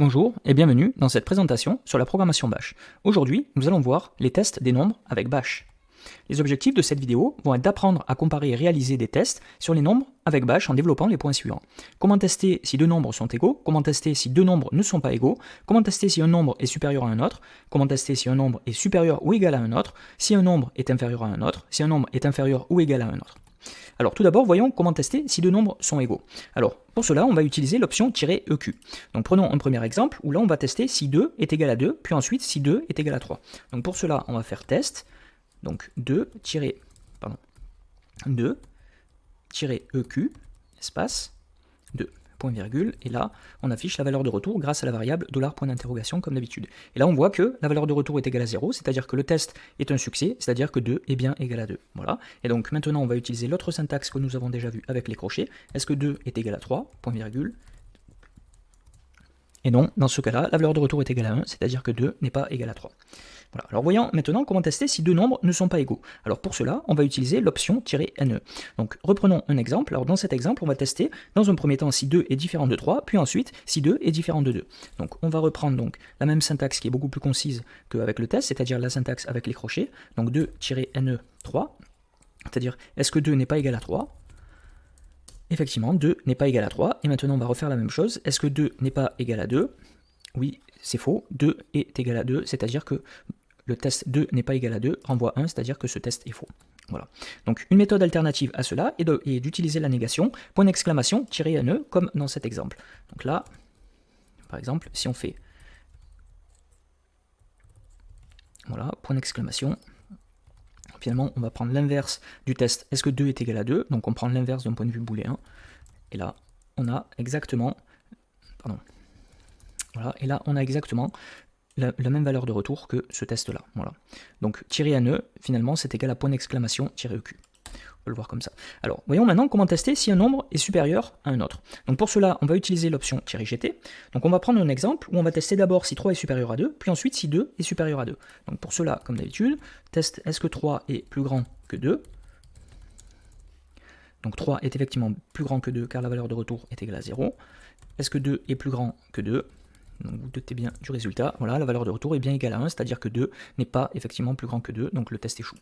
Bonjour et bienvenue dans cette présentation sur la programmation Bash. Aujourd'hui, nous allons voir les tests des nombres avec Bash. Les objectifs de cette vidéo vont être d'apprendre à comparer et réaliser des tests sur les nombres avec Bash en développant les points suivants. Comment tester si deux nombres sont égaux, comment tester si deux nombres ne sont pas égaux, comment tester si un nombre est supérieur à un autre, comment tester si un nombre est supérieur ou égal à un autre, si un nombre est inférieur à un autre, si un nombre est inférieur ou égal à un autre. Alors tout d'abord, voyons comment tester si deux nombres sont égaux. Alors pour cela, on va utiliser l'option "-eq". Donc prenons un premier exemple où là on va tester si 2 est égal à 2, puis ensuite si 2 est égal à 3. Donc pour cela, on va faire test, donc 2, pardon, 2, -eq, espace, 2 point virgule, et là, on affiche la valeur de retour grâce à la variable point d'interrogation comme d'habitude. Et là, on voit que la valeur de retour est égale à 0, c'est-à-dire que le test est un succès, c'est-à-dire que 2 est bien égal à 2. Voilà. Et donc maintenant, on va utiliser l'autre syntaxe que nous avons déjà vu avec les crochets. Est-ce que 2 est égal à 3 Point. Et non, dans ce cas-là, la valeur de retour est égale à 1, c'est-à-dire que 2 n'est pas égal à 3. Voilà. Alors voyons maintenant comment tester si deux nombres ne sont pas égaux. Alors pour cela, on va utiliser l'option "-ne". Donc reprenons un exemple. Alors dans cet exemple, on va tester dans un premier temps si 2 est différent de 3, puis ensuite si 2 est différent de 2. Donc on va reprendre donc la même syntaxe qui est beaucoup plus concise qu'avec le test, c'est-à-dire la syntaxe avec les crochets. Donc 2-ne 3, c'est-à-dire est-ce que 2 n'est pas égal à 3 Effectivement, 2 n'est pas égal à 3. Et maintenant, on va refaire la même chose. Est-ce que 2 n'est pas égal à 2 Oui, c'est faux. 2 est égal à 2, c'est-à-dire que le test 2 n'est pas égal à 2 renvoie 1, c'est-à-dire que ce test est faux. Voilà. Donc une méthode alternative à cela est d'utiliser la négation, point d'exclamation, tiré NE, comme dans cet exemple. Donc là, par exemple, si on fait voilà, point d'exclamation, finalement on va prendre l'inverse du test. Est-ce que 2 est égal à 2, donc on prend l'inverse d'un point de vue booléen, et là on a exactement, pardon, voilà, et là on a exactement la, même valeur de retour que ce test-là. Donc tirer NE, finalement, c'est égal à point d'exclamation tiré EQ. On peut le voir comme ça. Alors, voyons maintenant comment tester si un nombre est supérieur à un autre. Donc pour cela, on va utiliser l'option "-gt". Donc on va prendre un exemple où on va tester d'abord si 3 est supérieur à 2, puis ensuite si 2 est supérieur à 2. Donc pour cela, comme d'habitude, test est-ce que 3 est plus grand que 2 donc 3 est effectivement plus grand que 2 car la valeur de retour est égale à 0. Est-ce que 2 est plus grand que 2 donc vous doutez bien du résultat. Voilà, la valeur de retour est bien égale à 1, c'est-à-dire que 2 n'est pas effectivement plus grand que 2, donc le test échoue.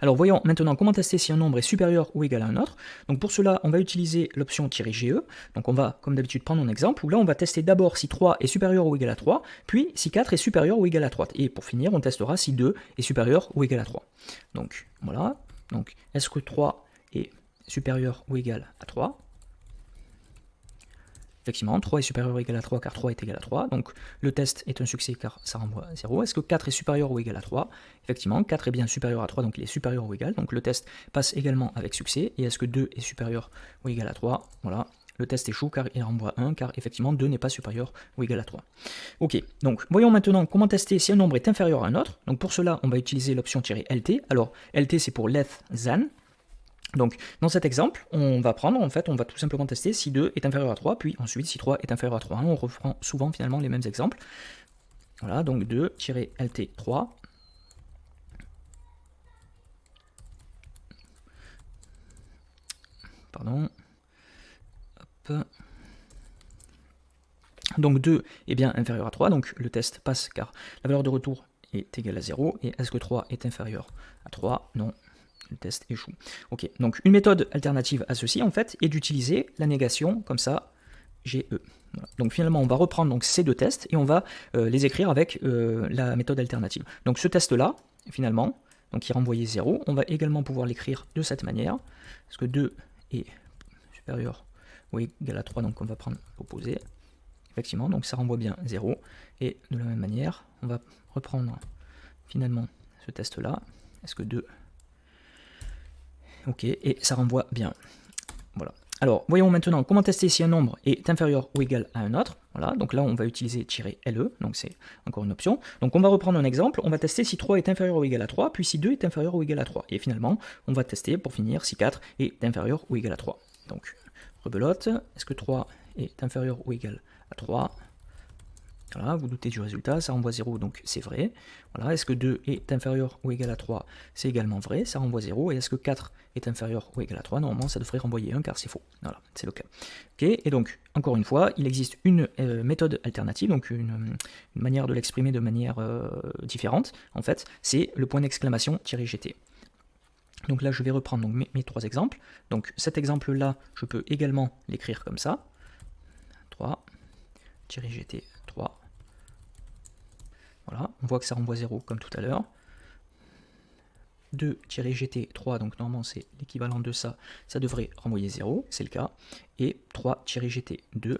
Alors voyons maintenant comment tester si un nombre est supérieur ou égal à un autre. Donc pour cela, on va utiliser l'option "-ge". Donc on va, comme d'habitude, prendre un exemple où là on va tester d'abord si 3 est supérieur ou égal à 3, puis si 4 est supérieur ou égal à 3. Et pour finir, on testera si 2 est supérieur ou égal à 3. Donc voilà. Donc est-ce que 3 est supérieur ou égal à 3 Effectivement, 3 est supérieur ou égal à 3 car 3 est égal à 3. Donc le test est un succès car ça renvoie à 0. Est-ce que 4 est supérieur ou égal à 3 Effectivement, 4 est bien supérieur à 3, donc il est supérieur ou égal. Donc le test passe également avec succès. Et est-ce que 2 est supérieur ou égal à 3 Voilà, le test échoue car il renvoie 1, car effectivement 2 n'est pas supérieur ou égal à 3. Ok, donc voyons maintenant comment tester si un nombre est inférieur à un autre. Donc pour cela, on va utiliser l'option "-lt. Alors LT c'est pour less than, donc, dans cet exemple, on va prendre, en fait, on va tout simplement tester si 2 est inférieur à 3, puis ensuite si 3 est inférieur à 3. On reprend souvent finalement les mêmes exemples. Voilà, donc 2-lt3. Pardon. Donc 2 est bien inférieur à 3, donc le test passe car la valeur de retour est égale à 0. Et est-ce que 3 est inférieur à 3 Non, le test échoue. Ok, donc une méthode alternative à ceci, en fait, est d'utiliser la négation comme ça, GE. Donc finalement, on va reprendre donc, ces deux tests et on va euh, les écrire avec euh, la méthode alternative. Donc ce test-là, finalement, donc qui renvoyait 0, on va également pouvoir l'écrire de cette manière, parce que 2 est supérieur ou égal à 3, donc on va prendre l'opposé. Effectivement, donc ça renvoie bien 0. Et de la même manière, on va reprendre finalement ce test-là. Est-ce que 2 Ok, et ça renvoie bien. Voilà. Alors, voyons maintenant comment tester si un nombre est inférieur ou égal à un autre. Voilà, donc là, on va utiliser "-le", donc c'est encore une option. Donc on va reprendre un exemple, on va tester si 3 est inférieur ou égal à 3, puis si 2 est inférieur ou égal à 3. Et finalement, on va tester, pour finir, si 4 est inférieur ou égal à 3. Donc, rebelote, est-ce que 3 est inférieur ou égal à 3 Voilà, vous doutez du résultat, ça renvoie 0, donc c'est vrai. Voilà, est-ce que 2 est inférieur ou égal à 3 C'est également vrai, ça renvoie 0. Et est-ce que 4 est inférieur ou égal à 3 Normalement, ça devrait renvoyer 1 car c'est faux. Voilà, c'est le cas. Et donc, encore une fois, il existe une euh, méthode alternative, donc une, manière de l'exprimer de manière euh, différente, en fait, c'est le point d'exclamation -gt. Donc là, je vais reprendre mes, mes trois exemples. Donc cet exemple-là, je peux également l'écrire comme ça. 3, gt 3. Voilà, on voit que ça renvoie 0 comme tout à l'heure. 2-gt3, donc normalement c'est l'équivalent de ça, ça devrait renvoyer 0, c'est le cas. Et 3-gt2,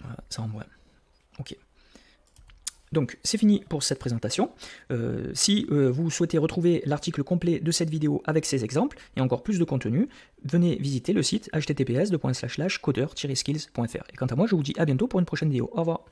voilà, ça renvoie. Ok. Donc c'est fini pour cette présentation. Euh, si euh, vous souhaitez retrouver l'article complet de cette vidéo avec ces exemples et encore plus de contenu, venez visiter le site https codeur-skills.fr. Et quant à moi, je vous dis à bientôt pour une prochaine vidéo. Au revoir.